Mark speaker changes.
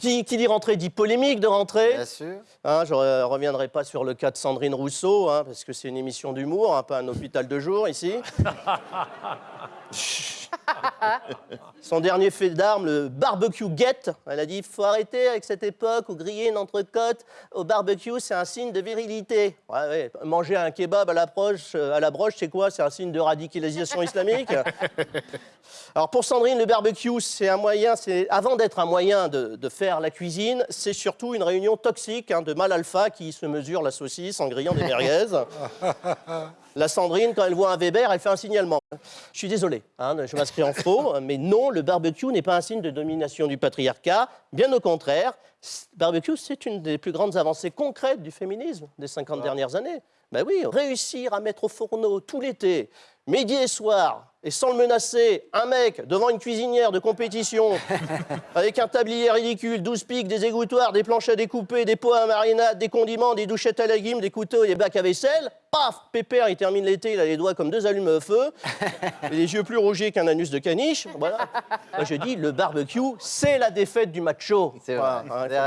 Speaker 1: Qui, qui dit rentrée dit polémique de rentrée.
Speaker 2: Bien sûr.
Speaker 1: Hein, je ne reviendrai pas sur le cas de Sandrine Rousseau, hein, parce que c'est une émission d'humour, hein, pas un hôpital de jour ici. Son dernier fait d'armes, le barbecue get. Elle a dit faut arrêter avec cette époque où griller une entrecôte au barbecue, c'est un signe de virilité. Ouais, ouais, Manger un kebab à la, broche, euh, à la broche, c'est quoi? C'est un signe de radicalisation islamique? Alors pour Sandrine, le barbecue, c'est un moyen, c'est avant d'être un moyen de, de faire la cuisine, c'est surtout une réunion toxique hein, de mal alpha qui se mesure la saucisse en grillant des merguez. La Sandrine, quand elle voit un Weber, elle fait un signalement. Je suis désolé, hein, je m'inscris en faux, mais non, le barbecue n'est pas un signe de domination du patriarcat. Bien au contraire, barbecue, c'est une des plus grandes avancées concrètes du féminisme des 50 dernières années. Ben oui, réussir à mettre au fourneau tout l'été, midi et soir, et sans le menacer, un mec devant une cuisinière de compétition, avec un tablier ridicule, 12 pics, des égouttoirs, des planches à découper, des pots à marinade, des condiments, des douchettes à légumes, des couteaux et des bacs à vaisselle. Paf Pépère, il termine l'été, il a les doigts comme deux allumes-feu, et les yeux plus rougis qu'un anus de caniche. Voilà. Moi, je dis, le barbecue, c'est la défaite du macho.